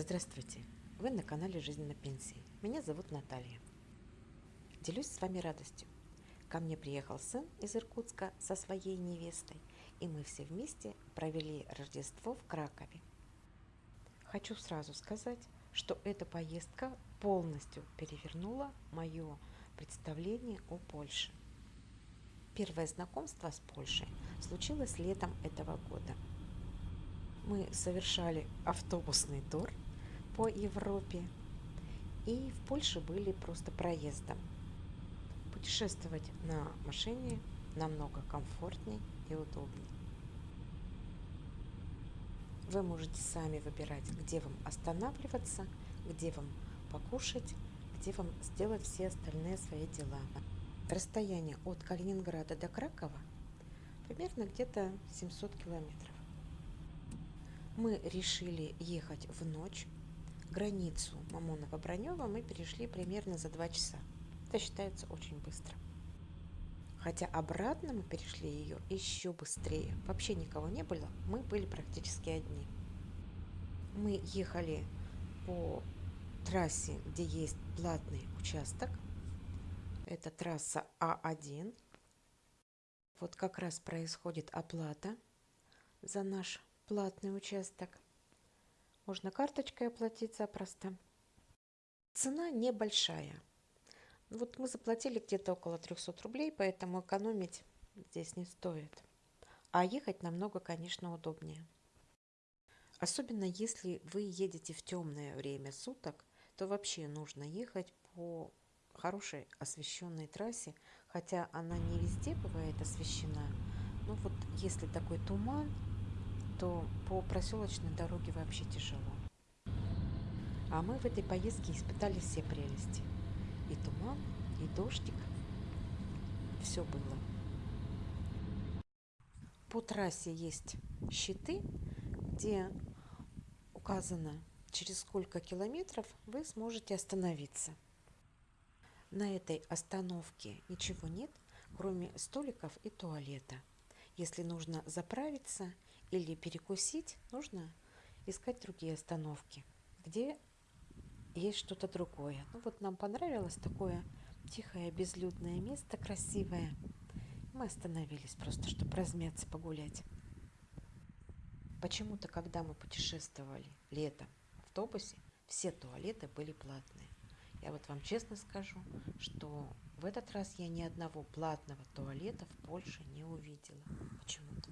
Здравствуйте! Вы на канале «Жизнь на пенсии». Меня зовут Наталья. Делюсь с вами радостью. Ко мне приехал сын из Иркутска со своей невестой, и мы все вместе провели Рождество в Кракове. Хочу сразу сказать, что эта поездка полностью перевернула мое представление о Польше. Первое знакомство с Польшей случилось летом этого года – мы совершали автобусный тур по Европе и в Польше были просто проездом. Путешествовать на машине намного комфортнее и удобнее. Вы можете сами выбирать, где вам останавливаться, где вам покушать, где вам сделать все остальные свои дела. Расстояние от Калининграда до Кракова примерно где-то 700 километров мы решили ехать в ночь. Границу Мамонова-Бронева мы перешли примерно за два часа. Это считается очень быстро. Хотя обратно мы перешли ее еще быстрее. Вообще никого не было, мы были практически одни. Мы ехали по трассе, где есть платный участок. Это трасса А1. Вот как раз происходит оплата за наш платный участок. Можно карточкой оплатить запросто. Цена небольшая. Вот мы заплатили где-то около 300 рублей, поэтому экономить здесь не стоит. А ехать намного, конечно, удобнее. Особенно если вы едете в темное время суток, то вообще нужно ехать по хорошей освещенной трассе, хотя она не везде бывает освещена. Но вот если такой туман, то по проселочной дороге вообще тяжело. А мы в этой поездке испытали все прелести. И туман, и дождик. Все было. По трассе есть щиты, где указано, через сколько километров вы сможете остановиться. На этой остановке ничего нет, кроме столиков и туалета. Если нужно заправиться или перекусить, нужно искать другие остановки, где есть что-то другое. Ну вот нам понравилось такое тихое, безлюдное место, красивое. Мы остановились просто, чтобы размяться, погулять. Почему-то, когда мы путешествовали летом в автобусе, все туалеты были платные. Я вот вам честно скажу, что в этот раз я ни одного платного туалета в Польше не увидела. Почему-то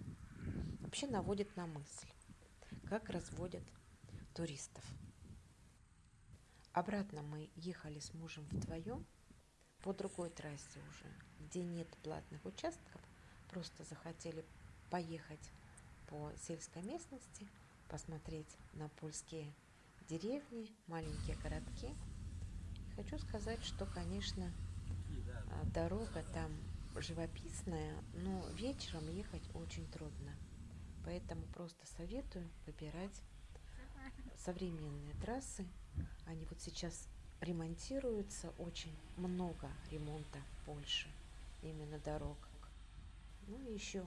вообще наводит на мысль, как разводят туристов. Обратно мы ехали с мужем вдвоем по другой трассе уже, где нет платных участков, просто захотели поехать по сельской местности, посмотреть на польские деревни, маленькие городки. И хочу сказать, что, конечно, а, дорога там живописная, но вечером ехать очень трудно. Поэтому просто советую выбирать современные трассы. Они вот сейчас ремонтируются, очень много ремонта в Польше, именно дорог. Ну и еще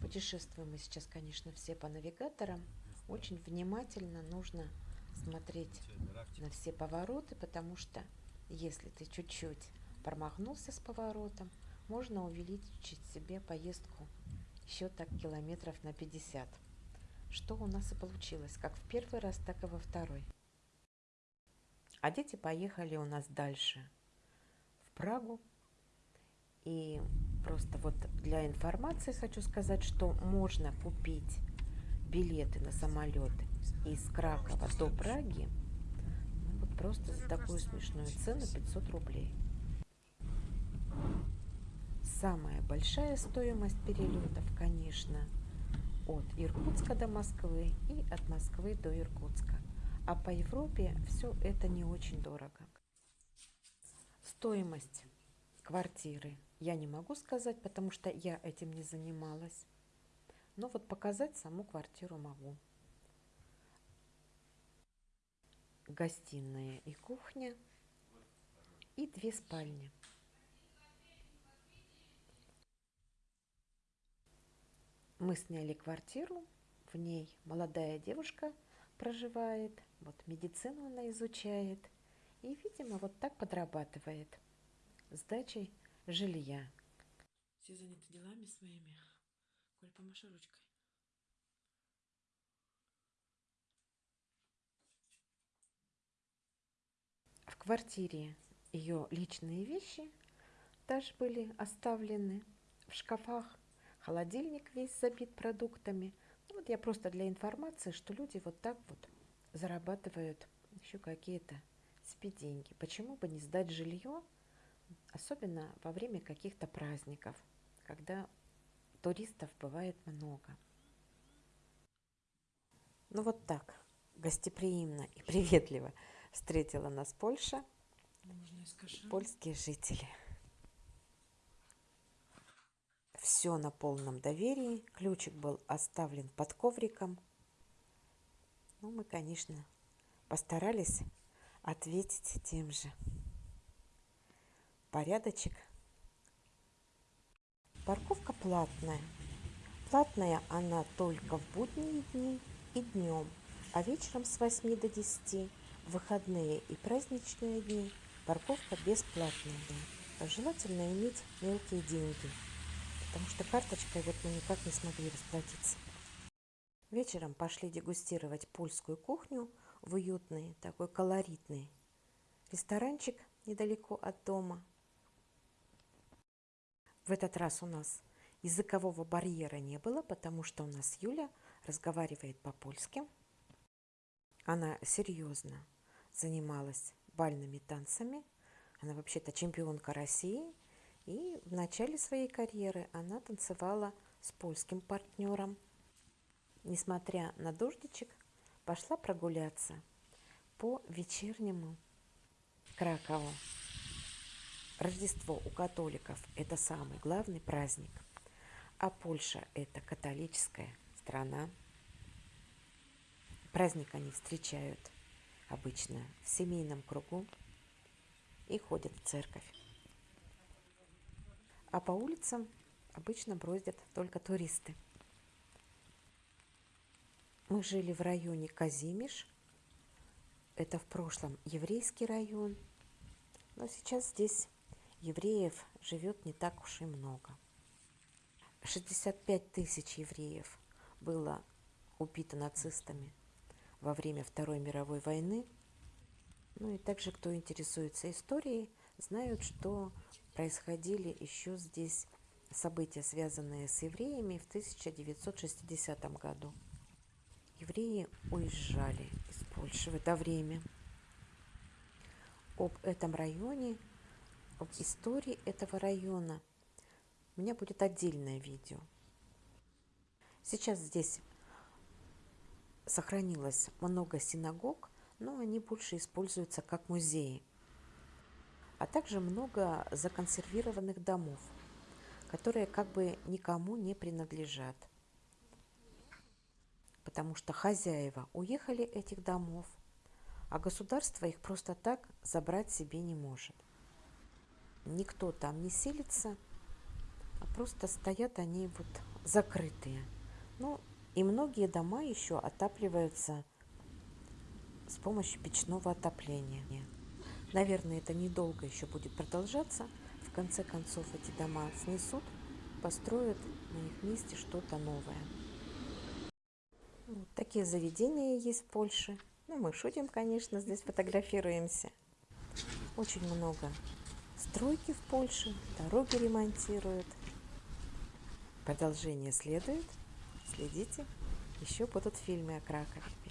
путешествуем мы сейчас, конечно, все по навигаторам. Очень внимательно нужно смотреть на все повороты, потому что если ты чуть-чуть промахнулся с поворотом, можно увеличить себе поездку еще так километров на 50. Что у нас и получилось, как в первый раз, так и во второй. А дети поехали у нас дальше, в Прагу. И просто вот для информации хочу сказать, что можно купить билеты на самолет из Кракова до Праги ну, вот просто за такую смешную цену 500 рублей. Самая большая стоимость перелетов, конечно, от Иркутска до Москвы и от Москвы до Иркутска. А по Европе все это не очень дорого. Стоимость квартиры я не могу сказать, потому что я этим не занималась. Но вот показать саму квартиру могу. Гостиная и кухня и две спальни. Мы сняли квартиру, в ней молодая девушка проживает, вот медицину она изучает. И, видимо, вот так подрабатывает сдачей жилья. Все заняты делами своими. Коль, помаши ручкой. В квартире ее личные вещи даже были оставлены в шкафах. Холодильник весь забит продуктами. Ну, вот я просто для информации, что люди вот так вот зарабатывают еще какие-то себе деньги. Почему бы не сдать жилье, особенно во время каких-то праздников, когда туристов бывает много. Ну вот так, гостеприимно и приветливо встретила нас Польша, польские жители. Все на полном доверии. Ключик был оставлен под ковриком. Ну, мы, конечно, постарались ответить тем же. Порядочек. Парковка платная. Платная она только в будние дни и днем, а вечером с 8 до 10, в выходные и праздничные дни парковка бесплатная. Желательно иметь мелкие деньги – потому что карточкой вот мы никак не смогли расплатиться. Вечером пошли дегустировать польскую кухню в уютный, такой колоритный ресторанчик недалеко от дома. В этот раз у нас языкового барьера не было, потому что у нас Юля разговаривает по-польски. Она серьезно занималась бальными танцами. Она вообще-то чемпионка России – и в начале своей карьеры она танцевала с польским партнером. Несмотря на дождичек, пошла прогуляться по вечернему Кракову. Рождество у католиков – это самый главный праздник, а Польша – это католическая страна. Праздник они встречают обычно в семейном кругу и ходят в церковь а по улицам обычно бродят только туристы. Мы жили в районе Казимиш. Это в прошлом еврейский район. Но сейчас здесь евреев живет не так уж и много. 65 тысяч евреев было убито нацистами во время Второй мировой войны. Ну и также, кто интересуется историей, знают, что происходили еще здесь события, связанные с евреями в 1960 году. Евреи уезжали из Польши в это время. Об этом районе, об истории этого района у меня будет отдельное видео. Сейчас здесь сохранилось много синагог, но они больше используются как музеи а также много законсервированных домов, которые как бы никому не принадлежат, потому что хозяева уехали этих домов, а государство их просто так забрать себе не может. Никто там не селится, а просто стоят они вот закрытые. Ну, и многие дома еще отапливаются с помощью печного отопления. Наверное, это недолго еще будет продолжаться. В конце концов эти дома снесут, построят на их месте что-то новое. Вот такие заведения есть в Польше. Ну, мы шутим, конечно, здесь фотографируемся. Очень много стройки в Польше, дороги ремонтируют. Продолжение следует. Следите, еще будут фильмы о Кракове.